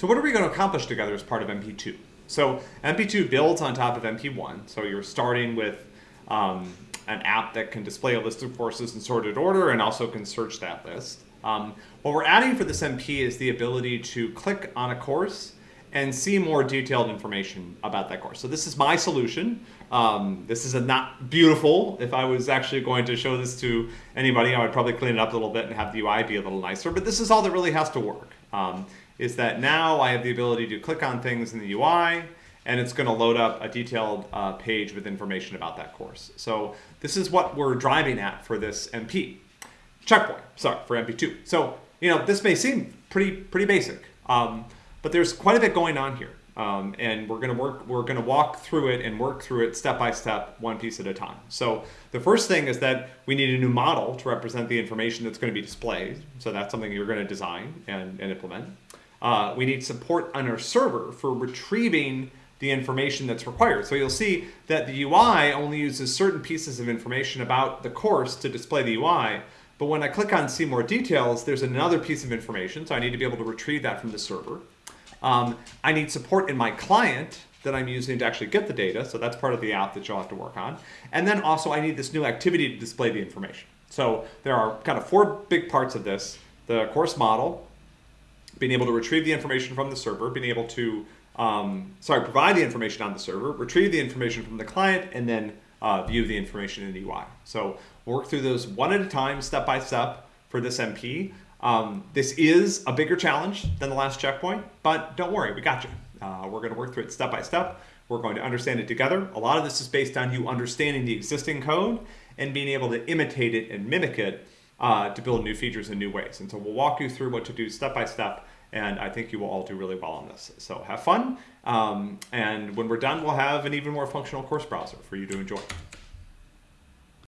So what are we going to accomplish together as part of MP2? So MP2 builds on top of MP1. So you're starting with um, an app that can display a list of courses in sorted order and also can search that list. Um, what we're adding for this MP is the ability to click on a course and see more detailed information about that course. So this is my solution. Um, this is not beautiful. If I was actually going to show this to anybody, I would probably clean it up a little bit and have the UI be a little nicer, but this is all that really has to work. Um, is that now I have the ability to click on things in the UI and it's going to load up a detailed uh, page with information about that course. So this is what we're driving at for this MP. Checkpoint, sorry, for MP2. So, you know, this may seem pretty, pretty basic. Um, but there's quite a bit going on here. Um, and we're going to work, we're going to walk through it and work through it step by step, one piece at a time. So the first thing is that we need a new model to represent the information that's going to be displayed. So that's something you're going to design and, and implement. Uh, we need support on our server for retrieving the information that's required. So you'll see that the UI only uses certain pieces of information about the course to display the UI, but when I click on see more details, there's another piece of information, so I need to be able to retrieve that from the server. Um, I need support in my client that I'm using to actually get the data. So that's part of the app that you'll have to work on. And then also I need this new activity to display the information. So there are kind of four big parts of this. The course model, being able to retrieve the information from the server, being able to, um, sorry, provide the information on the server, retrieve the information from the client, and then uh, view the information in the UI. So work through those one at a time, step by step for this MP. Um, this is a bigger challenge than the last checkpoint, but don't worry, we got you. Uh, we're going to work through it step by step. We're going to understand it together. A lot of this is based on you understanding the existing code and being able to imitate it and mimic it uh, to build new features in new ways. And so we'll walk you through what to do step by step, and I think you will all do really well on this. So have fun, um, and when we're done, we'll have an even more functional course browser for you to enjoy.